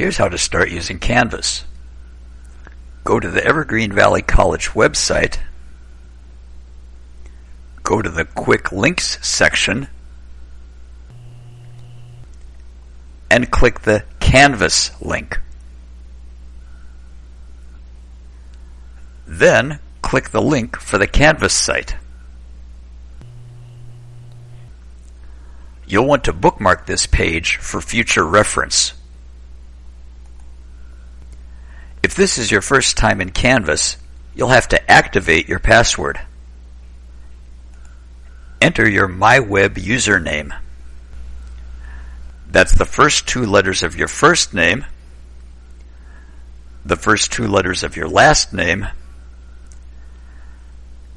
Here's how to start using Canvas. Go to the Evergreen Valley College website, go to the Quick Links section, and click the Canvas link. Then click the link for the Canvas site. You'll want to bookmark this page for future reference. If this is your first time in Canvas, you'll have to activate your password. Enter your MyWeb username. That's the first two letters of your first name, the first two letters of your last name,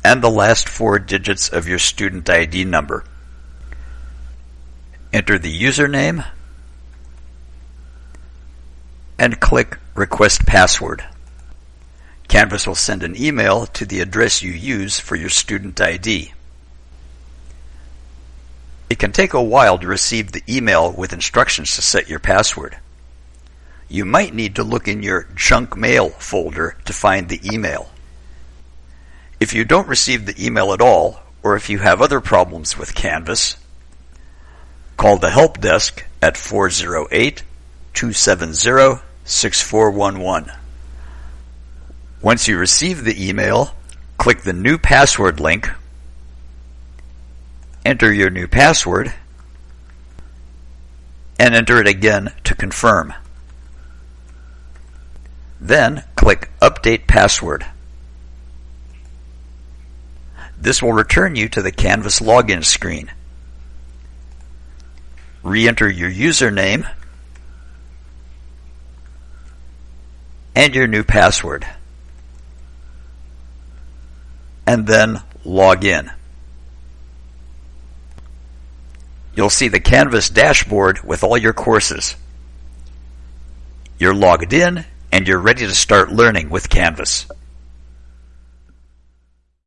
and the last four digits of your student ID number. Enter the username and click Request Password. Canvas will send an email to the address you use for your student ID. It can take a while to receive the email with instructions to set your password. You might need to look in your junk mail folder to find the email. If you don't receive the email at all, or if you have other problems with Canvas, call the help desk at 408 270 6411. Once you receive the email, click the new password link, enter your new password, and enter it again to confirm. Then click Update Password. This will return you to the Canvas login screen. Re-enter your username and your new password. And then log in. You'll see the Canvas dashboard with all your courses. You're logged in and you're ready to start learning with Canvas.